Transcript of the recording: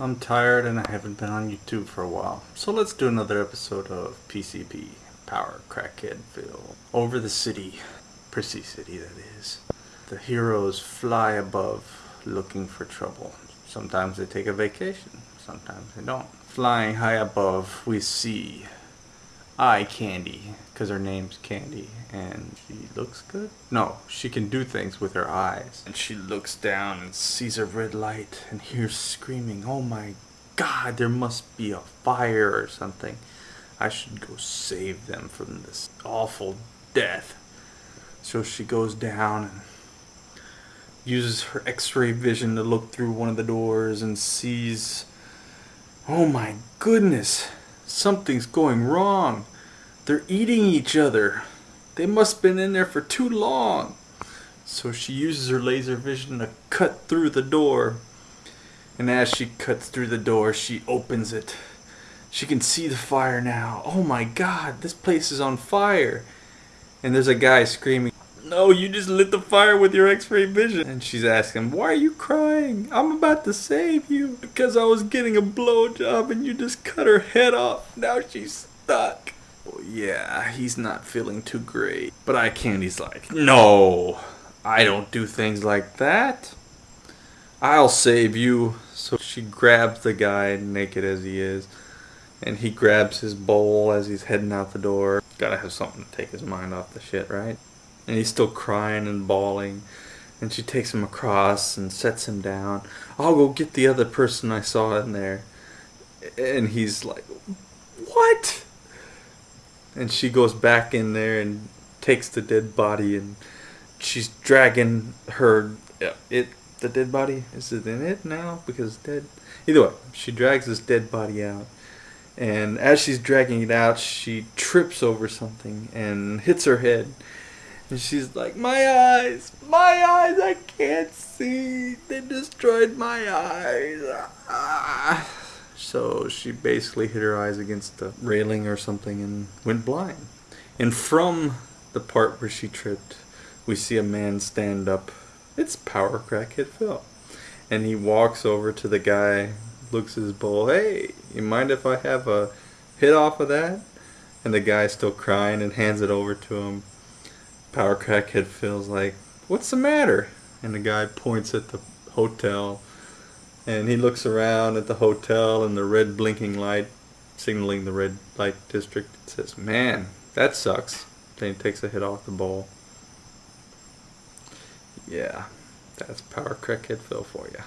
I'm tired and I haven't been on YouTube for a while. So let's do another episode of PCP, Power Crackhead Phil. Over the city, Prissy City that is. The heroes fly above looking for trouble. Sometimes they take a vacation, sometimes they don't. Flying high above, we see Eye Candy, because her name's Candy, and she looks good? No, she can do things with her eyes. And she looks down and sees a red light and hears screaming, oh my god, there must be a fire or something. I should go save them from this awful death. So she goes down and uses her x-ray vision to look through one of the doors and sees oh my goodness something's going wrong they're eating each other they must have been in there for too long so she uses her laser vision to cut through the door and as she cuts through the door she opens it she can see the fire now oh my god this place is on fire and there's a guy screaming no, you just lit the fire with your x-ray vision. And she's asking, why are you crying? I'm about to save you. Because I was getting a blowjob and you just cut her head off. Now she's stuck. Yeah, he's not feeling too great. But Eye Candy's like, no, I don't do things like that. I'll save you. So she grabs the guy, naked as he is, and he grabs his bowl as he's heading out the door. Gotta have something to take his mind off the shit, right? and he's still crying and bawling and she takes him across and sets him down i'll go get the other person i saw in there and he's like what and she goes back in there and takes the dead body and she's dragging her it the dead body is it in it now because it's dead either way she drags this dead body out and as she's dragging it out she trips over something and hits her head and she's like, my eyes, my eyes, I can't see. They destroyed my eyes. Ah. So she basically hit her eyes against the railing or something and went blind. And from the part where she tripped, we see a man stand up. It's Power Crackhead Phil. And he walks over to the guy, looks at his bowl. Hey, you mind if I have a hit off of that? And the guy's still crying and hands it over to him. Power Crackhead Phil's like, what's the matter? And the guy points at the hotel and he looks around at the hotel and the red blinking light signaling the red light district. It says, man, that sucks. Then he takes a hit off the bowl. Yeah, that's Power Crackhead Phil for you.